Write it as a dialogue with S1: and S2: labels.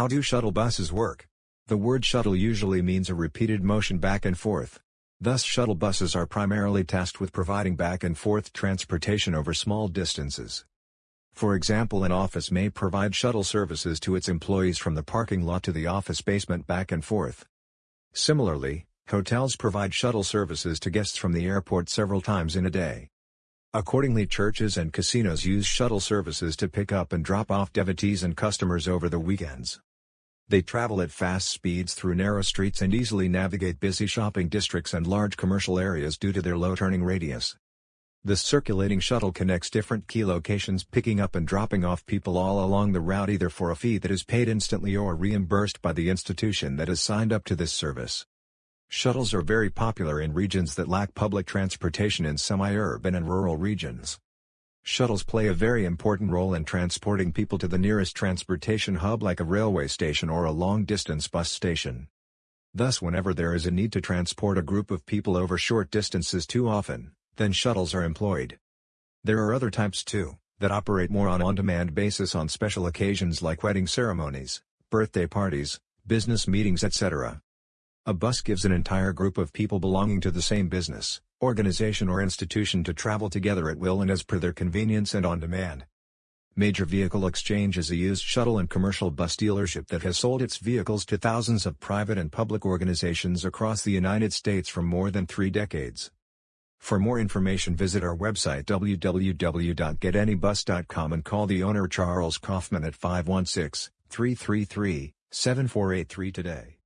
S1: How do shuttle buses work? The word shuttle usually means a repeated motion back and forth. Thus shuttle buses are primarily tasked with providing back and forth transportation over small distances. For example an office may provide shuttle services to its employees from the parking lot to the office basement back and forth. Similarly, hotels provide shuttle services to guests from the airport several times in a day. Accordingly churches and casinos use shuttle services to pick up and drop off devotees and customers over the weekends. They travel at fast speeds through narrow streets and easily navigate busy shopping districts and large commercial areas due to their low turning radius. The circulating shuttle connects different key locations picking up and dropping off people all along the route either for a fee that is paid instantly or reimbursed by the institution that has signed up to this service. Shuttles are very popular in regions that lack public transportation in semi-urban and rural regions. Shuttles play a very important role in transporting people to the nearest transportation hub like a railway station or a long-distance bus station. Thus whenever there is a need to transport a group of people over short distances too often, then shuttles are employed. There are other types too, that operate more on on-demand basis on special occasions like wedding ceremonies, birthday parties, business meetings etc. A bus gives an entire group of people belonging to the same business, organization or institution to travel together at will and as per their convenience and on demand. Major Vehicle Exchange is a used shuttle and commercial bus dealership that has sold its vehicles to thousands of private and public organizations across the United States for more than three decades. For more information visit our website www.getanybus.com and call the owner Charles Kaufman at 516-333-7483 today.